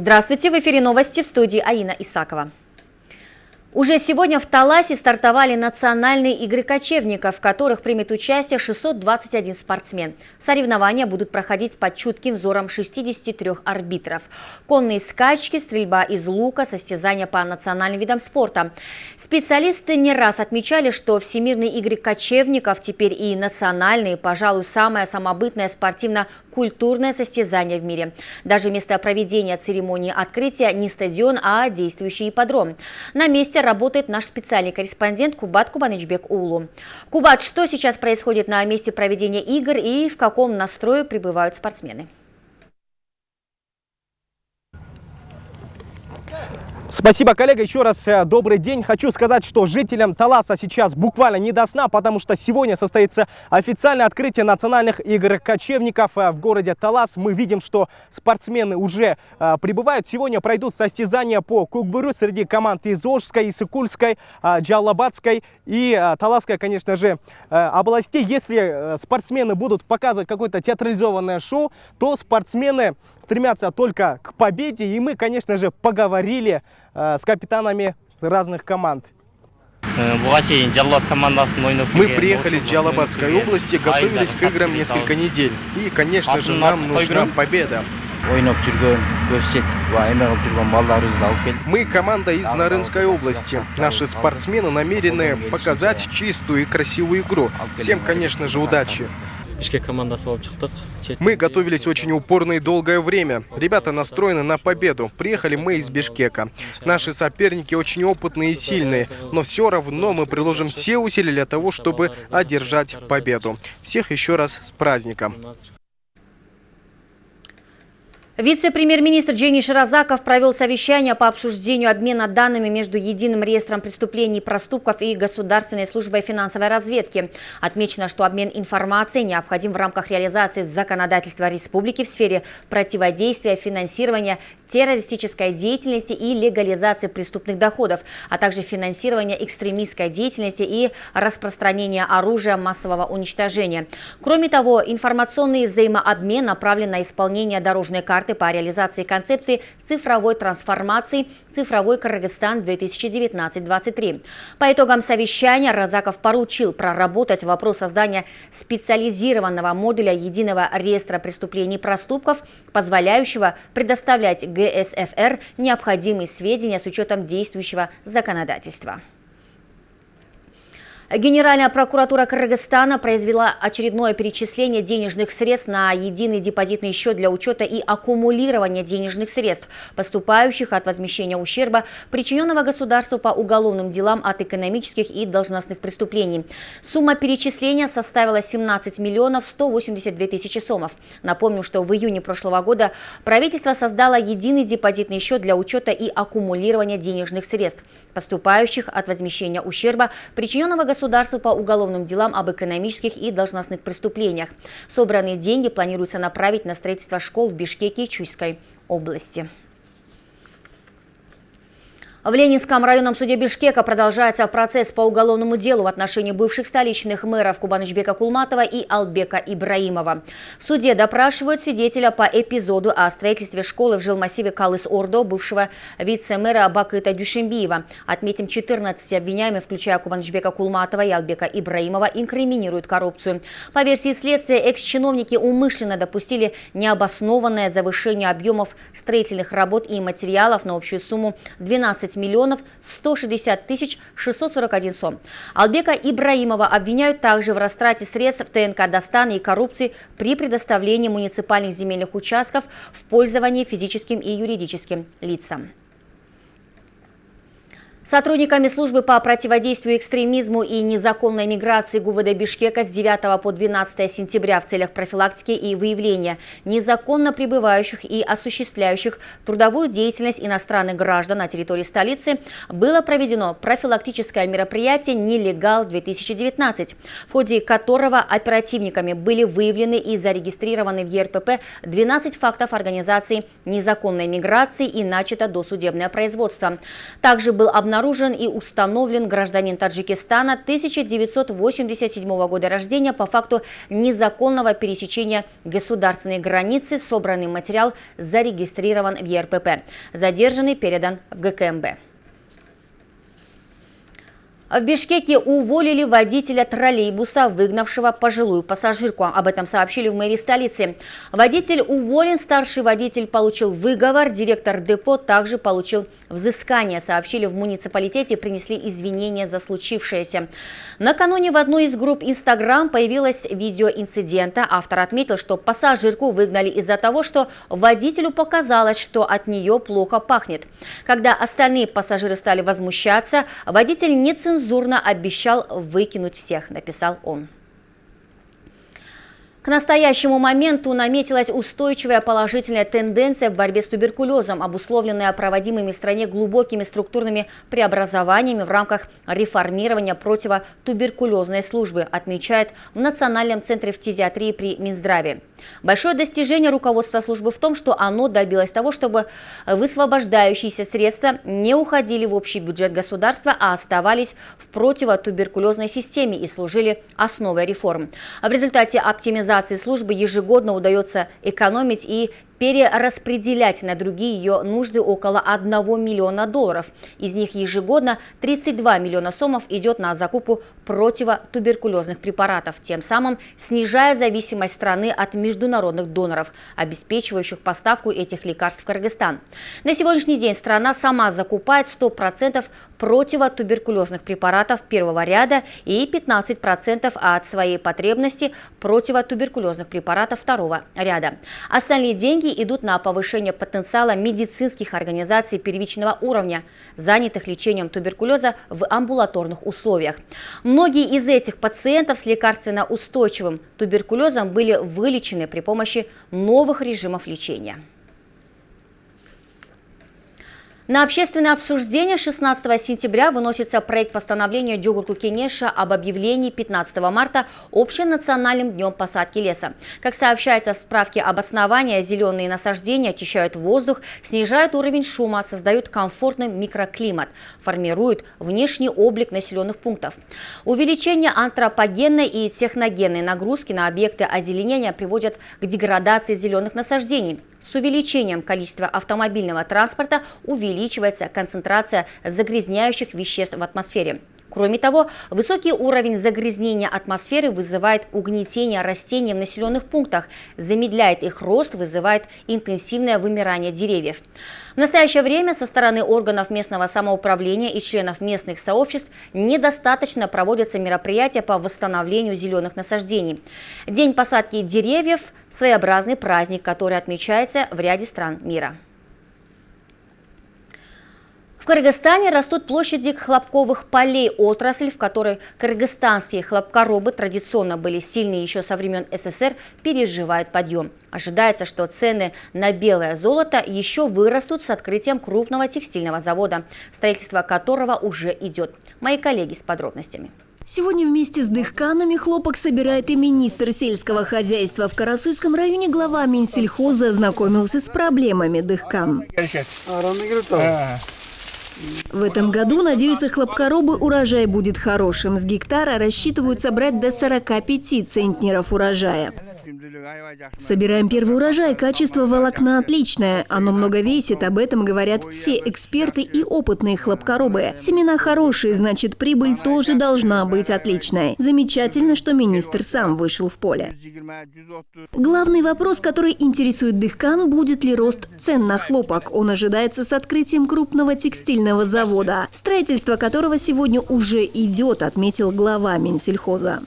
Здравствуйте, в эфире новости в студии Аина Исакова. Уже сегодня в Таласе стартовали национальные игры кочевников, в которых примет участие 621 спортсмен. Соревнования будут проходить под чутким взором 63 арбитров. Конные скачки, стрельба из лука, состязания по национальным видам спорта. Специалисты не раз отмечали, что Всемирные игры кочевников теперь и национальные, пожалуй, самое самобытное спортивно-культурное состязание в мире. Даже место проведения церемонии открытия не стадион, а действующий ипподром. На месте месте работает наш специальный корреспондент Кубат Кубанычбек Улу. Кубат, что сейчас происходит на месте проведения игр и в каком настрое пребывают спортсмены? Спасибо, коллега. Еще раз э, добрый день. Хочу сказать, что жителям Таласа сейчас буквально не до сна, потому что сегодня состоится официальное открытие национальных игр кочевников э, в городе Талас. Мы видим, что спортсмены уже э, прибывают. Сегодня пройдут состязания по кукбуру среди команд из Ожской, Исыкульской, Джалабадской и Таласской, конечно же, областей. Если спортсмены будут показывать какое-то театрализованное шоу, то спортсмены стремятся только к победе. И мы, конечно же, поговорили с капитанами разных команд. Э, Мы приехали с Джалабадской области, готовились к играм несколько недель. И, конечно же, нам нужна победа. Мы команда из Нарынской области. Наши спортсмены намерены показать чистую и красивую игру. Всем, конечно же, удачи. Мы готовились очень упорно и долгое время. Ребята настроены на победу. Приехали мы из Бишкека. Наши соперники очень опытные и сильные, но все равно мы приложим все усилия для того, чтобы одержать победу. Всех еще раз с праздником. Вице-премьер-министр Дженни Ширазаков провел совещание по обсуждению обмена данными между Единым реестром преступлений и проступков и Государственной службой финансовой разведки. Отмечено, что обмен информацией необходим в рамках реализации законодательства республики в сфере противодействия, финансирования террористической деятельности и легализации преступных доходов, а также финансирования экстремистской деятельности и распространения оружия массового уничтожения. Кроме того, информационный взаимообмен направлен на исполнение дорожной карты проекты по реализации концепции цифровой трансформации «Цифровой Кыргызстан 2019-2023». По итогам совещания Разаков поручил проработать вопрос создания специализированного модуля единого реестра преступлений и проступков, позволяющего предоставлять ГСФР необходимые сведения с учетом действующего законодательства. Генеральная прокуратура Кыргызстана произвела очередное перечисление денежных средств на единый депозитный счет для учета и аккумулирования денежных средств, поступающих от возмещения ущерба, причиненного государству по уголовным делам от экономических и должностных преступлений. Сумма перечисления составила 17 миллионов 182 тысячи сомов. Напомним, что в июне прошлого года правительство создало единый депозитный счет для учета и аккумулирования денежных средств, поступающих от возмещения ущерба, причиненного государству по уголовным делам об экономических и должностных преступлениях. Собранные деньги планируется направить на строительство школ в Бишкеке и Чуйской области. В Ленинском районном суде Бишкека продолжается процесс по уголовному делу в отношении бывших столичных мэров Кубанычбека Кулматова и Албека Ибраимова. В суде допрашивают свидетеля по эпизоду о строительстве школы в жилмассиве Калыс-Ордо бывшего вице-мэра Бакыта Дюшембиева. Отметим, 14 обвиняемых, включая Кубанычбека Кулматова и Албека Ибраимова, инкриминируют коррупцию. По версии следствия, экс-чиновники умышленно допустили необоснованное завышение объемов строительных работ и материалов на общую сумму 12 15 миллионов 160 тысяч 641 сом. Албека Ибраимова обвиняют также в растрате средств ТНК Достана и коррупции при предоставлении муниципальных земельных участков в пользование физическим и юридическим лицам. Сотрудниками службы по противодействию экстремизму и незаконной миграции ГУВД Бишкека с 9 по 12 сентября в целях профилактики и выявления незаконно пребывающих и осуществляющих трудовую деятельность иностранных граждан на территории столицы было проведено профилактическое мероприятие «Нелегал-2019», в ходе которого оперативниками были выявлены и зарегистрированы в ЕРПП 12 фактов организации незаконной миграции и начато досудебное производство. Также был обнаружен обнаружен и установлен гражданин Таджикистана 1987 года рождения по факту незаконного пересечения государственной границы. Собранный материал зарегистрирован в ЕРПП. Задержанный передан в ГКМБ. В Бишкеке уволили водителя троллейбуса, выгнавшего пожилую пассажирку. Об этом сообщили в мэрии столицы. Водитель уволен, старший водитель получил выговор, директор депо также получил взыскание, сообщили в муниципалитете принесли извинения за случившееся. Накануне в одной из групп Инстаграм появилось видео инцидента. Автор отметил, что пассажирку выгнали из-за того, что водителю показалось, что от нее плохо пахнет. Когда остальные пассажиры стали возмущаться, водитель нецензурно нецензурно обещал выкинуть всех, написал он. К настоящему моменту наметилась устойчивая положительная тенденция в борьбе с туберкулезом, обусловленная проводимыми в стране глубокими структурными преобразованиями в рамках реформирования противотуберкулезной службы, отмечает в Национальном центре фтизиатрии при Минздраве. Большое достижение руководства службы в том, что оно добилось того, чтобы высвобождающиеся средства не уходили в общий бюджет государства, а оставались в противотуберкулезной системе и служили основой реформ. В результате оптимизации службы ежегодно удается экономить и перераспределять на другие ее нужды около 1 миллиона долларов. Из них ежегодно 32 миллиона сомов идет на закупку противотуберкулезных препаратов, тем самым снижая зависимость страны от международных доноров, обеспечивающих поставку этих лекарств в Кыргызстан. На сегодняшний день страна сама закупает 100% противотуберкулезных препаратов первого ряда и 15% от своей потребности противотуберкулезных препаратов второго ряда. Остальные деньги идут на повышение потенциала медицинских организаций первичного уровня, занятых лечением туберкулеза в амбулаторных условиях. Многие из этих пациентов с лекарственно устойчивым туберкулезом были вылечены при помощи новых режимов лечения. На общественное обсуждение 16 сентября выносится проект постановления Дюгурку Кенеша об объявлении 15 марта общенациональным днем посадки леса. Как сообщается в справке об основании, зеленые насаждения очищают воздух, снижают уровень шума, создают комфортный микроклимат, формируют внешний облик населенных пунктов. Увеличение антропогенной и техногенной нагрузки на объекты озеленения приводят к деградации зеленых насаждений. С увеличением количества автомобильного транспорта увеличивается концентрация загрязняющих веществ в атмосфере. Кроме того, высокий уровень загрязнения атмосферы вызывает угнетение растений в населенных пунктах, замедляет их рост, вызывает интенсивное вымирание деревьев. В настоящее время со стороны органов местного самоуправления и членов местных сообществ недостаточно проводятся мероприятия по восстановлению зеленых насаждений. День посадки деревьев – своеобразный праздник, который отмечается в ряде стран мира. В Кыргызстане растут площади хлопковых полей, отрасль, в которой кыргызстанские хлопкоробы традиционно были сильны еще со времен СССР, переживает подъем. Ожидается, что цены на белое золото еще вырастут с открытием крупного текстильного завода, строительство которого уже идет. Мои коллеги с подробностями. Сегодня вместе с дыхканами хлопок собирает и министр сельского хозяйства. В Карасуйском районе глава Минсельхоза ознакомился с проблемами дыхкан. В этом году, надеются хлопкоробы, урожай будет хорошим. С гектара рассчитывают собрать до 45 центнеров урожая. Собираем первый урожай, качество волокна отличное. Оно много весит, об этом говорят все эксперты и опытные хлопкоробы. Семена хорошие, значит прибыль тоже должна быть отличной. Замечательно, что министр сам вышел в поле. Главный вопрос, который интересует Дыхкан, будет ли рост цен на хлопок. Он ожидается с открытием крупного текстильного завода, строительство которого сегодня уже идет, отметил глава Минсельхоза.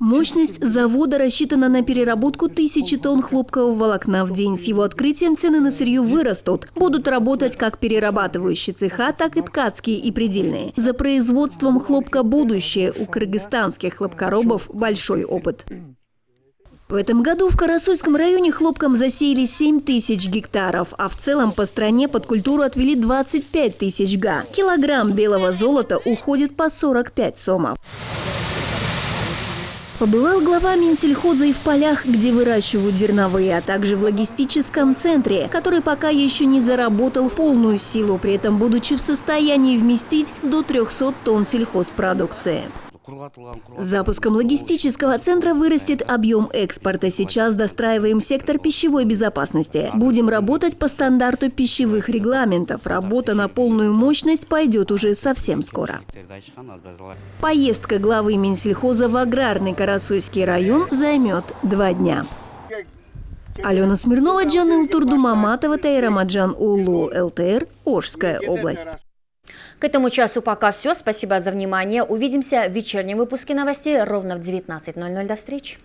Мощность завода рассчитана на переработку тысячи тонн хлопкового волокна в день. С его открытием цены на сырье вырастут. Будут работать как перерабатывающие цеха, так и ткацкие и предельные. За производством хлопка будущее. У кыргызстанских хлопкоробов большой опыт. В этом году в Карасуйском районе хлопком засеяли 7 тысяч гектаров, а в целом по стране под культуру отвели 25 тысяч га. Килограмм белого золота уходит по 45 сомов. Побывал глава Минсельхоза и в полях, где выращивают зерновые, а также в логистическом центре, который пока еще не заработал в полную силу, при этом будучи в состоянии вместить до 300 тонн сельхозпродукции. Запуском логистического центра вырастет объем экспорта. Сейчас достраиваем сектор пищевой безопасности. Будем работать по стандарту пищевых регламентов. Работа на полную мощность пойдет уже совсем скоро. Поездка главы Минсельхоза в аграрный Карасуйский район займет два дня. Алена Смирнова, Джан Илтурду Маматова, Тайрамаджан Улу, ЛТР, Ожская область. К этому часу пока все. Спасибо за внимание. Увидимся в вечернем выпуске новостей ровно в 19.00. До встречи.